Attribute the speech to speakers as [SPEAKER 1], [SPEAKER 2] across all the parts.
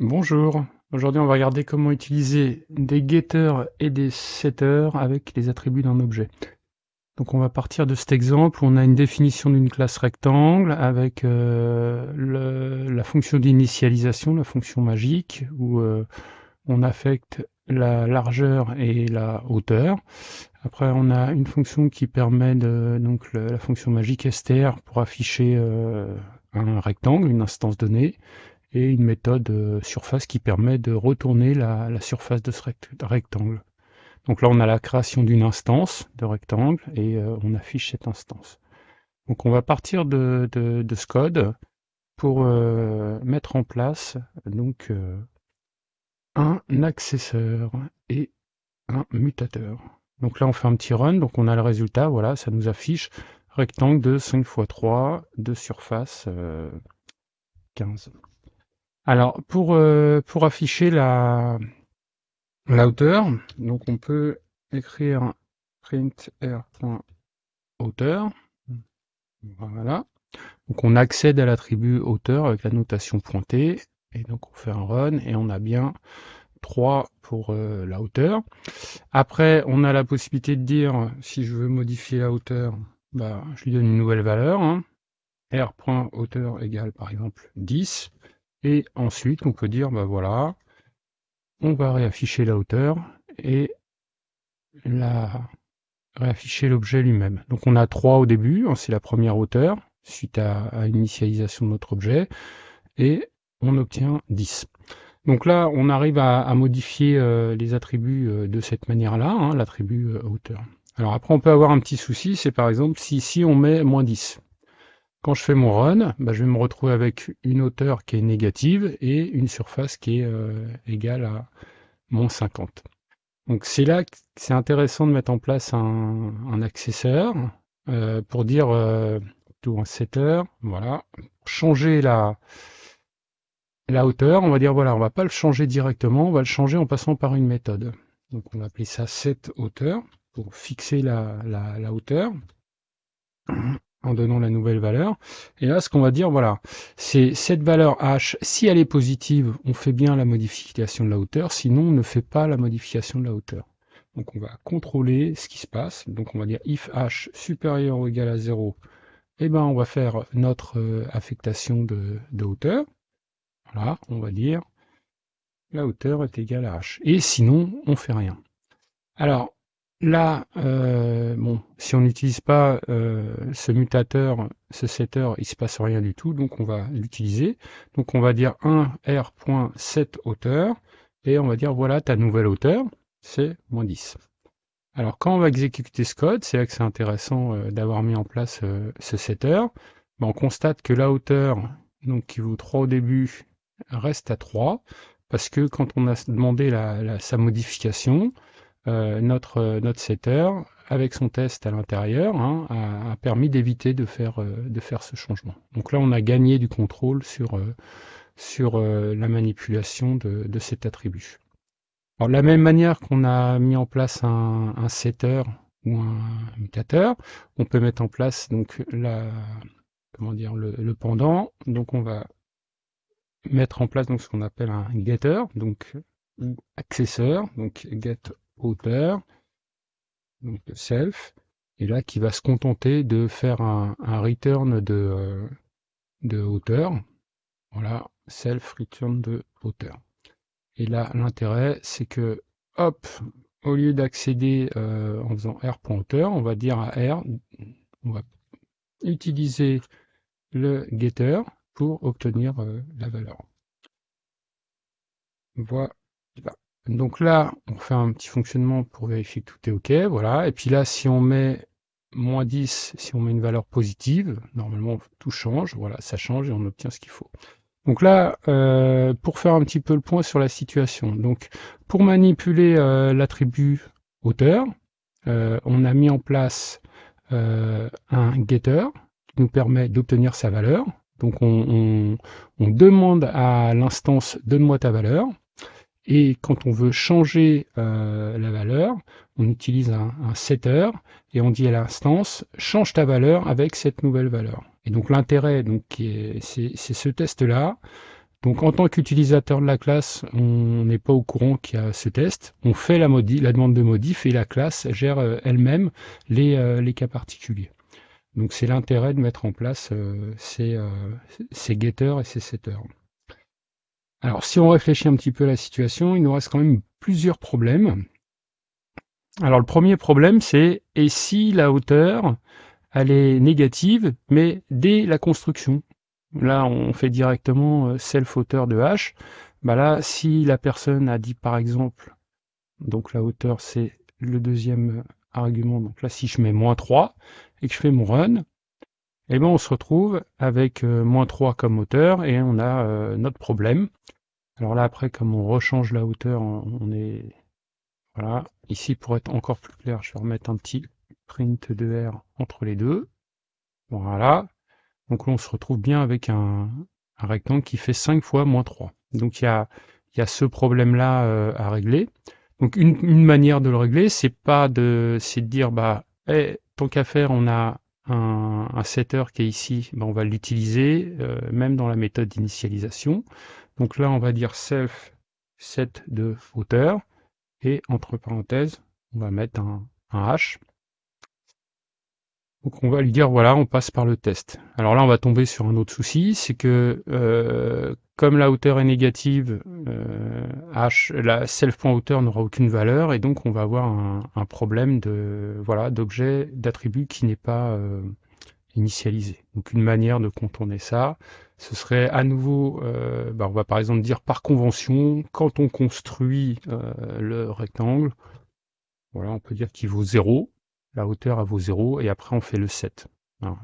[SPEAKER 1] Bonjour, aujourd'hui on va regarder comment utiliser des getters et des setters avec les attributs d'un objet. Donc on va partir de cet exemple, on a une définition d'une classe rectangle avec euh, la fonction d'initialisation, la fonction magique, où euh, on affecte la largeur et la hauteur. Après on a une fonction qui permet de, donc la fonction magique str pour afficher euh, un rectangle, une instance donnée et une méthode euh, surface qui permet de retourner la, surface de ce rectangle. Donc là, on a la création d'une instance de rectangle et euh, on affiche cette instance. Donc on va partir de, ce code pour euh, mettre en place donc un accesseur et un mutateur. Donc là, on fait un petit run, donc on a le résultat, voilà, ça nous affiche rectangle de 5 x 3 de surface 15. Alors, pour, euh, afficher la, la hauteur, donc on peut écrire print r.hauteur. Voilà. Donc on accède à l'attribut hauteur avec la notation pointée. Et donc on fait un run et on a bien 3 pour euh, la hauteur. Après, on a la possibilité de dire, si je veux modifier la hauteur, bah, je lui donne une nouvelle valeur. Hein. r.hauteur égale par exemple 10. Et ensuite, on peut dire, bah voilà, on va réafficher la hauteur et la réafficher l'objet lui-même. Donc on a 3 au début, hein, c'est la première hauteur, suite à, l'initialisation de notre objet, et on obtient 10. Donc là, on arrive à, modifier euh, les attributs euh, de cette manière-là, hein, l'attribut euh, hauteur. Alors après, on peut avoir un petit souci, c'est par exemple si ici on met moins 10. Quand je fais mon run, bah, je vais me retrouver avec une hauteur qui est négative et une surface qui est euh, égale à moins 50. Donc c'est là que c'est intéressant de mettre en place un, accesseur euh, pour dire euh, tout un setter, voilà, changer la, hauteur, on va dire voilà, on va pas le changer directement, on va le changer en passant par une méthode. Donc on va appeler ça set hauteur pour fixer la hauteur en donnant la nouvelle valeur. Et là, ce qu'on va dire, voilà, c'est cette valeur h, si elle est positive, on fait bien la modification de la hauteur, sinon on ne fait pas la modification de la hauteur. Donc on va contrôler ce qui se passe. Donc on va dire if h supérieur ou égal à 0, eh ben on va faire notre euh, affectation de, de hauteur. Voilà, on va dire la hauteur est égale à h. Et sinon, on fait rien. Alors, Là, euh, bon, si on n'utilise pas euh, ce mutateur, ce setter, il se passe rien du tout, donc on va l'utiliser. Donc on va dire 1 r.set hauteur, et on va dire voilà ta nouvelle hauteur, c'est moins 10. Alors quand on va exécuter ce code, c'est là que c'est intéressant euh, d'avoir mis en place ce setter, ben, on constate que la hauteur, donc qui vaut 3 au début, reste à 3, parce que quand on a demandé sa modification, euh, notre, euh, notre setter, avec son test à l'intérieur, hein, a, permis d'éviter de faire, euh, de faire ce changement. Donc là, on a gagné du contrôle sur, la manipulation de, cet attribut. De la même manière qu'on a mis en place un, setter ou un mutateur, on peut mettre en place donc le, pendant. Donc on va mettre en place ce qu'on appelle un getter, donc ou accesseur, donc get hauteur, donc self, et là qui va se contenter de faire un, return de, euh, de hauteur. Voilà, self return de hauteur. Et là, l'intérêt, c'est que, hop, au lieu d'accéder euh, en faisant r.hauteur, on va dire à r, on va utiliser le getter pour obtenir euh, la valeur. Voilà. Donc là, on fait un petit fonctionnement pour vérifier que tout est OK, voilà. Et puis là, si on met moins 10, si on met une valeur positive, normalement tout change, voilà, ça change et on obtient ce qu'il faut. Donc là, euh, pour faire un petit peu le point sur la situation, donc pour manipuler euh, l'attribut hauteur, euh, on a mis en place un getter qui nous permet d'obtenir sa valeur. Donc on demande à l'instance donne-moi ta valeur. Et quand on veut changer euh, la valeur, on utilise un, setter et on dit à l'instance change ta valeur avec cette nouvelle valeur. Et donc l'intérêt, donc c'est ce test-là Donc en tant qu'utilisateur de la classe, on n'est pas au courant qu'il y a ce test. On fait la, la demande de modif et la classe gère euh, elle-même les, euh, les, cas particuliers. Donc c'est l'intérêt de mettre en place euh, ces, ces getters et ces setters. Alors si on réfléchit un petit peu à la situation, il nous reste quand même plusieurs problèmes. Alors le premier problème c'est et si la hauteur elle est négative mais dès la construction? Là, on fait directement euh, self-hauteur de h. Bah là, si la personne a dit par exemple, donc la hauteur c'est le deuxième argument, donc là si je mets moins 3 et que je fais mon run, eh ben on se retrouve avec euh, moins 3 comme hauteur et on a euh, notre problème. Alors là après comme on rechange la hauteur, on est voilà. Ici pour être encore plus clair, je vais remettre un petit print de R entre les deux. Voilà. Donc là, on se retrouve bien avec un, rectangle qui fait 5 fois moins 3. Donc il y a, y a ce problème-là euh, à régler. Donc une, manière de le régler, c'est pas de, de dire bah, hey, tant qu'à faire, on a un, setter qui est ici, bah, on va l'utiliser euh, même dans la méthode d'initialisation. Donc là, on va dire self set de hauteur et entre parenthèses, on va mettre un h donc on va lui dire voilà, on passe par le test. Alors là, on va tomber sur un autre souci, c'est que euh, comme la hauteur est négative, euh, h, la self.hauteur n'aura aucune valeur et donc on va avoir un, problème de voilà d'objet, d'attribut qui n'est pas euh, initialisé. Donc une manière de contourner ça, ce serait à nouveau, bah, on va par exemple dire par convention, quand on construit le rectangle, voilà, on peut dire qu'il vaut 0, la hauteur à vaut 0 et après on fait le 7.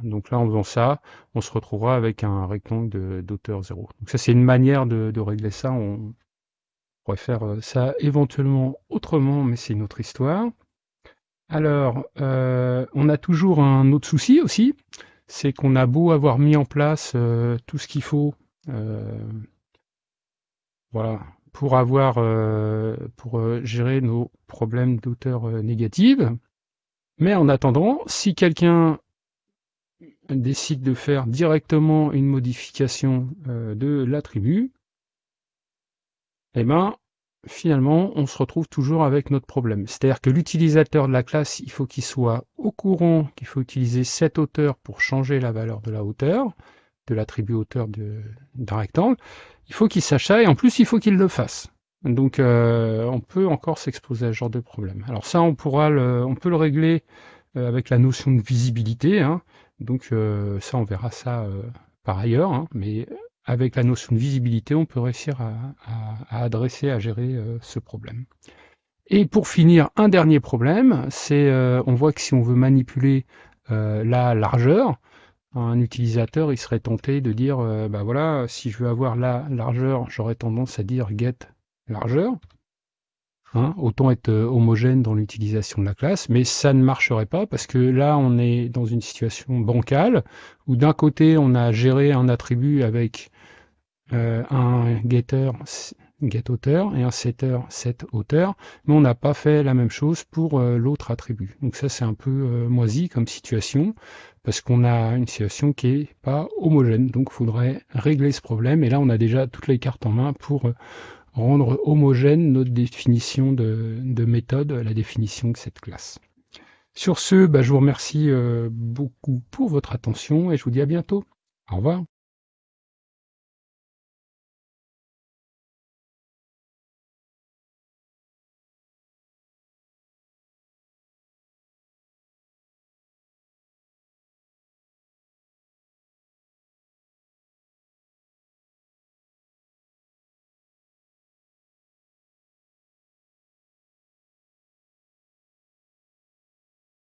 [SPEAKER 1] Donc là en faisant ça, on se retrouvera avec un rectangle d'auteur 0. Donc ça c'est une manière de, régler ça. On pourrait faire euh, ça éventuellement autrement, mais c'est une autre histoire. Alors, euh, on a toujours un autre souci aussi, c'est qu'on a beau avoir mis en place euh, tout ce qu'il faut voilà, pour avoir pour gérer nos problèmes d'auteur négative, mais en attendant, si quelqu'un décide de faire directement une modification euh, de l'attribut, eh ben, finalement, on se retrouve toujours avec notre problème. C'est-à-dire que l'utilisateur de la classe, il faut qu'il soit au courant qu'il faut utiliser cette hauteur pour changer la valeur de la hauteur, de l'attribut hauteur d'un rectangle. Il faut qu'il sache ça et en plus, il faut qu'il le fasse. Donc euh, on peut encore s'exposer à ce genre de problème. Alors ça, on pourra le, on peut le régler euh, avec la notion de visibilité. Hein. Donc euh, ça, on verra ça par ailleurs. Hein. Mais avec la notion de visibilité, on peut réussir à, adresser, à gérer ce problème. Et pour finir, un dernier problème, c'est on voit que si on veut manipuler la largeur, un utilisateur il serait tenté de dire bah voilà si je veux avoir la largeur j'aurais tendance à dire get largeur. Hein, autant être euh, homogène dans l'utilisation de la classe, mais ça ne marcherait pas parce que là on est dans une situation bancale où d'un côté on a géré un attribut avec euh, un getter get auteur et un setter set auteur, mais on n'a pas fait la même chose pour euh, l'autre attribut. Donc ça c'est un peu moisi comme situation parce qu'on a une situation qui est pas homogène. Donc il faudrait régler ce problème et là on a déjà toutes les cartes en main pour rendre homogène notre définition de, méthode, la définition de cette classe. Sur ce, bah, je vous remercie euh, beaucoup pour votre attention et je vous dis à bientôt. Au revoir.